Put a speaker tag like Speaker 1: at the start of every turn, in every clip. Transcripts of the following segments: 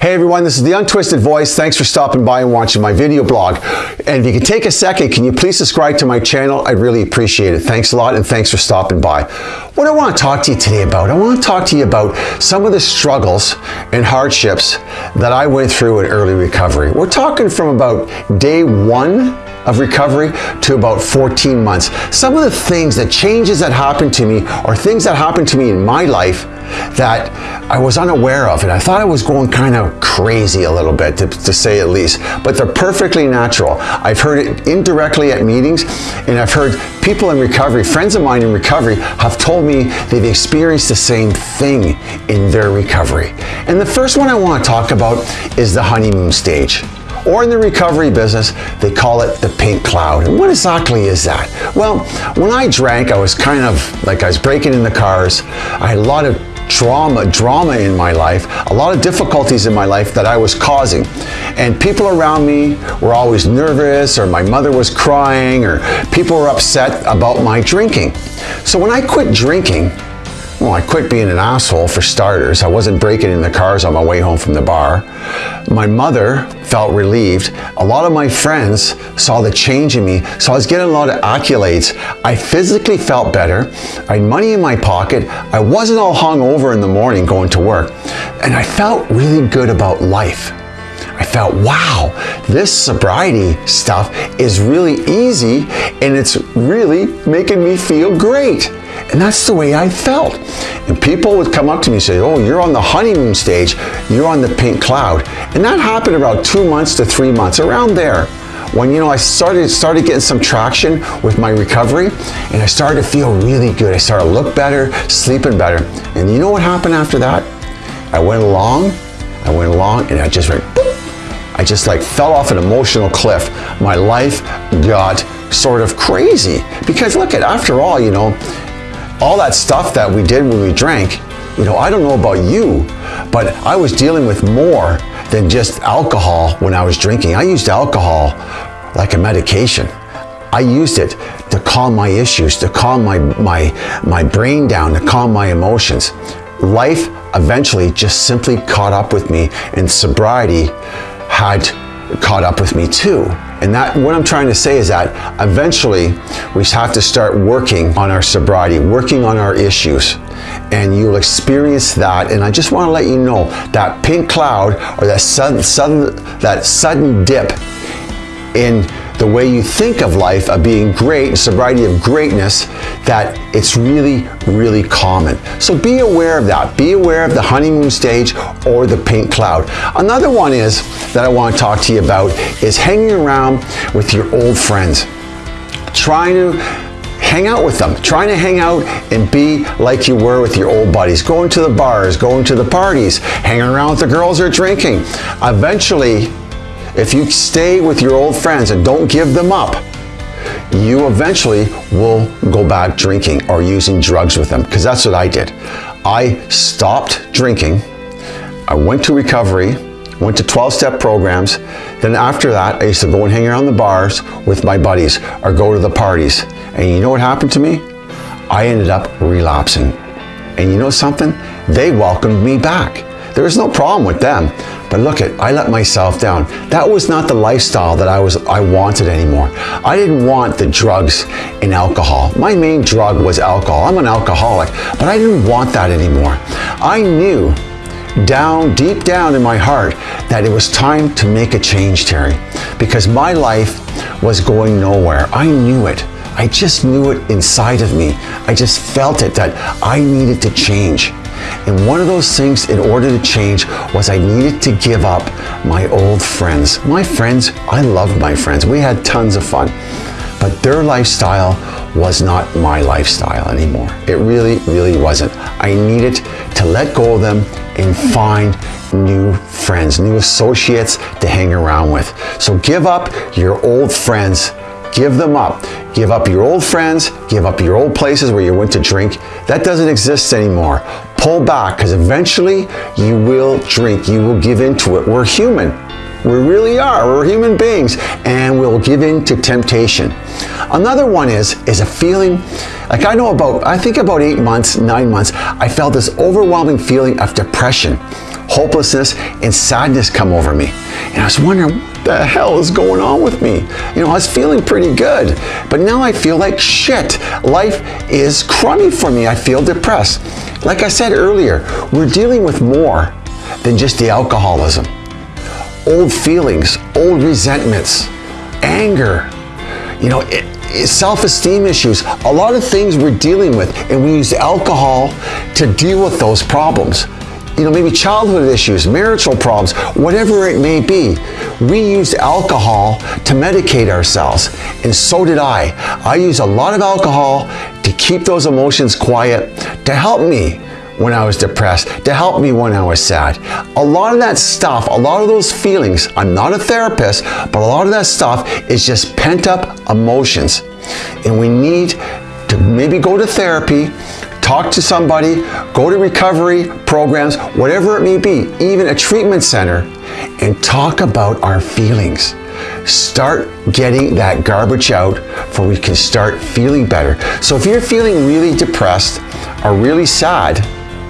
Speaker 1: Hey everyone, this is The Untwisted Voice. Thanks for stopping by and watching my video blog. And if you can take a second, can you please subscribe to my channel? I'd really appreciate it. Thanks a lot and thanks for stopping by. What I want to talk to you today about, I want to talk to you about some of the struggles and hardships that I went through in early recovery. We're talking from about day one of recovery to about 14 months. Some of the things, the changes that happened to me or things that happened to me in my life that I was unaware of and I thought I was going kind of crazy a little bit to, to, say at least but they're perfectly natural. I've heard it indirectly at meetings and I've heard people in recovery friends of mine in recovery have told me they've experienced the same thing in their recovery. And the first one I want to talk about is the honeymoon stage or in the recovery business, they call it the pink cloud. And what exactly is that? Well, when I drank, I was kind of like I was breaking in the cars. I had a lot of drama, drama in my life, a lot of difficulties in my life that I was causing. And people around me were always nervous or my mother was crying or people were upset about my drinking. So when I quit drinking, well, I quit being an asshole for starters. I wasn't breaking in the cars on my way home from the bar. My mother felt relieved. A lot of my friends saw the change in me, so I was getting a lot of accolades. I physically felt better. I had money in my pocket. I wasn't all hung over in the morning going to work. And I felt really good about life. I felt, wow, this sobriety stuff is really easy and it's really making me feel great. And that's the way I felt. And people would come up to me and say, oh, you're on the honeymoon stage, you're on the pink cloud. And that happened about two months to three months, around there. When, you know, I started, started getting some traction with my recovery and I started to feel really good. I started to look better, sleeping better. And you know what happened after that? I went along, I went along and I just went. I just like fell off an emotional cliff. My life got sort of crazy because look at after all you know all that stuff that we did when we drank, you know, I don't know about you, but I was dealing with more than just alcohol when I was drinking. I used alcohol like a medication. I used it to calm my issues, to calm my, my, my brain down, to calm my emotions. Life eventually just simply caught up with me and sobriety had caught up with me too. And that what I'm trying to say is that eventually we have to start working on our sobriety, working on our issues. And you'll experience that. And I just want to let you know that pink cloud or that sudden, sudden, that sudden dip in the way you think of life of being great, sobriety of greatness, that it's really, really common. So be aware of that. Be aware of the honeymoon stage or the pink cloud. Another one is that I want to talk to you about is hanging around with your old friends. Trying to hang out with them, trying to hang out and be like you were with your old buddies, going to the bars, going to the parties, hanging around with the girls who are drinking. Eventually, if you stay with your old friends and don't give them up, you eventually will go back drinking or using drugs with them because that's what I did. I stopped drinking. I went to recovery, went to 12-step programs. Then after that, I used to go and hang around the bars with my buddies or go to the parties. And you know what happened to me? I ended up relapsing. And you know something? They welcomed me back. There was no problem with them. But look at, I let myself down. That was not the lifestyle that I was I wanted anymore. I didn't want the drugs and alcohol. My main drug was alcohol. I'm an alcoholic, but I didn't want that anymore. I knew down, deep down in my heart, that it was time to make a change, Terry, because my life was going nowhere. I knew it. I just knew it inside of me. I just felt it that I needed to change. And one of those things in order to change was I needed to give up my old friends. My friends, I loved my friends. We had tons of fun. But their lifestyle was not my lifestyle anymore. It really, really wasn't. I needed to let go of them and find new friends, new associates to hang around with. So give up your old friends Give them up. Give up your old friends, give up your old places where you went to drink. That doesn't exist anymore. Pull back because eventually you will drink. You will give in to it. We're human. We really are. We're human beings and we'll give in to temptation. Another one is, is a feeling, like I know about, I think about eight months, nine months, I felt this overwhelming feeling of depression hopelessness, and sadness come over me. And I was wondering, what the hell is going on with me? You know, I was feeling pretty good, but now I feel like shit. Life is crummy for me. I feel depressed. Like I said earlier, we're dealing with more than just the alcoholism. Old feelings, old resentments, anger, you know, self-esteem issues, a lot of things we're dealing with, and we use alcohol to deal with those problems. You know, maybe childhood issues, marital problems, whatever it may be. We use alcohol to medicate ourselves, and so did I. I use a lot of alcohol to keep those emotions quiet, to help me when I was depressed, to help me when I was sad. A lot of that stuff, a lot of those feelings, I'm not a therapist, but a lot of that stuff is just pent up emotions. And we need to maybe go to therapy, talk to somebody, go to recovery programs, whatever it may be, even a treatment center, and talk about our feelings. Start getting that garbage out for we can start feeling better. So if you're feeling really depressed or really sad,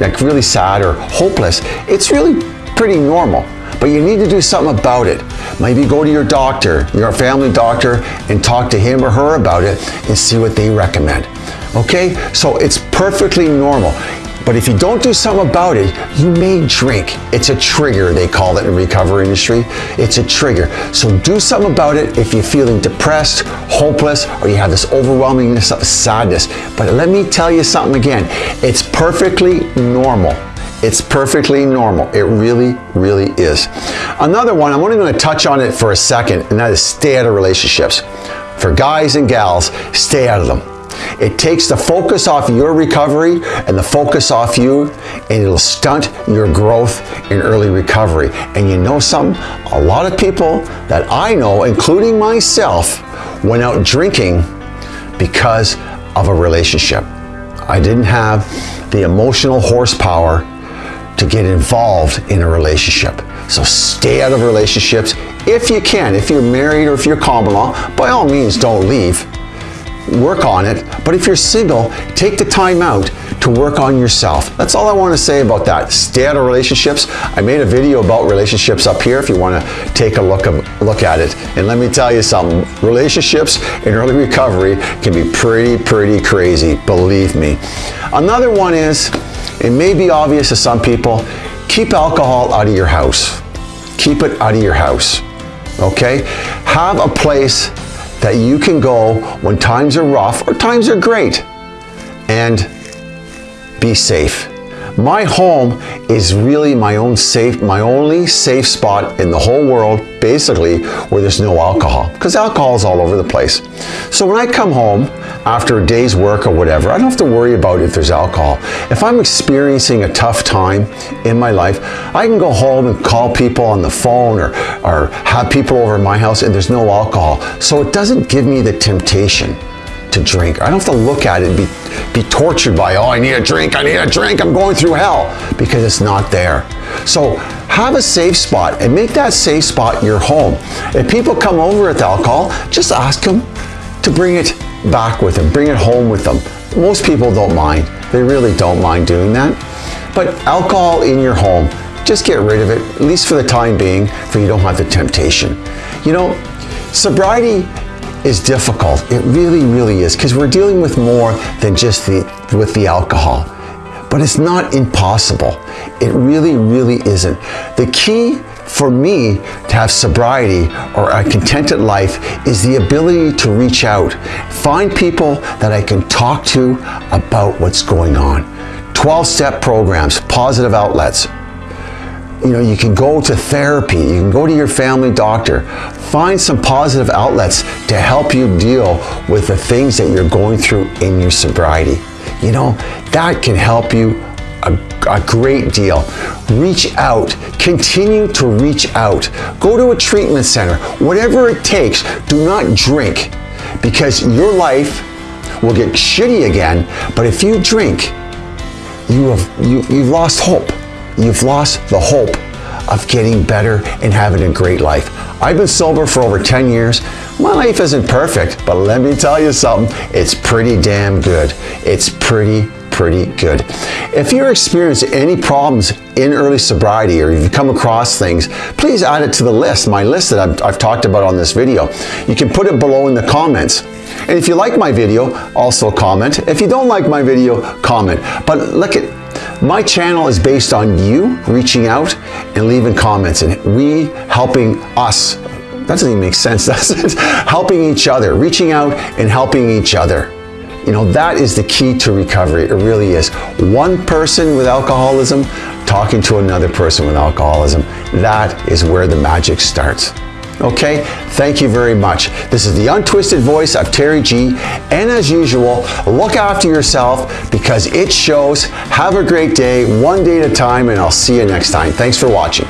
Speaker 1: like really sad or hopeless, it's really pretty normal. But you need to do something about it. Maybe go to your doctor, your family doctor, and talk to him or her about it and see what they recommend. Okay? So it's perfectly normal. But if you don't do something about it, you may drink. It's a trigger, they call it in the recovery industry. It's a trigger. So do something about it if you're feeling depressed, hopeless, or you have this overwhelming sadness. But let me tell you something again. It's perfectly normal. It's perfectly normal. It really, really is. Another one, I'm only going to touch on it for a second, and that is stay out of relationships. For guys and gals, stay out of them. It takes the focus off your recovery and the focus off you, and it'll stunt your growth in early recovery. And you know something? A lot of people that I know, including myself, went out drinking because of a relationship. I didn't have the emotional horsepower to get involved in a relationship. So stay out of relationships if you can. If you're married or if you're common law, by all means don't leave work on it. But if you're single, take the time out to work on yourself. That's all I want to say about that. Stay out of relationships. I made a video about relationships up here if you want to take a look, of, look at it. And let me tell you something, relationships in early recovery can be pretty, pretty crazy, believe me. Another one is, it may be obvious to some people, keep alcohol out of your house. Keep it out of your house, okay? Have a place that you can go when times are rough or times are great and be safe. My home is really my own safe, my only safe spot in the whole world, basically, where there's no alcohol, because alcohol is all over the place. So when I come home after a day's work or whatever, I don't have to worry about if there's alcohol. If I'm experiencing a tough time in my life, I can go home and call people on the phone or, or have people over my house and there's no alcohol. So it doesn't give me the temptation to drink. I don't have to look at it and be, be tortured by, oh, I need a drink, I need a drink, I'm going through hell, because it's not there. So have a safe spot and make that safe spot your home. If people come over with alcohol, just ask them to bring it back with them, bring it home with them. Most people don't mind. They really don't mind doing that. But alcohol in your home, just get rid of it, at least for the time being, for you don't have the temptation. You know, sobriety is difficult. It really, really is, because we're dealing with more than just the, with the alcohol. But it's not impossible. It really, really isn't. The key for me to have sobriety or a contented life is the ability to reach out, find people that I can talk to about what's going on. 12-step programs, positive outlets, you know, you can go to therapy, you can go to your family doctor, find some positive outlets to help you deal with the things that you're going through in your sobriety. You know, that can help you a, a, great deal. Reach out, continue to reach out. Go to a treatment center, whatever it takes. Do not drink because your life will get shitty again, but if you drink, you have, you, you've lost hope you've lost the hope of getting better and having a great life. I've been sober for over 10 years. My life isn't perfect, but let me tell you something, it's pretty damn good. It's pretty pretty good. If you're experiencing any problems in early sobriety or you've come across things, please add it to the list, my list that I've, I've talked about on this video. You can put it below in the comments. And if you like my video, also comment. If you don't like my video, comment. But look at my channel is based on you reaching out and leaving comments and we helping us. That doesn't even make sense, does it? helping each other, reaching out and helping each other. You know, that is the key to recovery. It really is. One person with alcoholism talking to another person with alcoholism. That is where the magic starts. Okay, thank you very much. This is the untwisted voice of Terry G. And as usual, look after yourself because it shows. Have a great day, one day at a time, and I'll see you next time. Thanks for watching.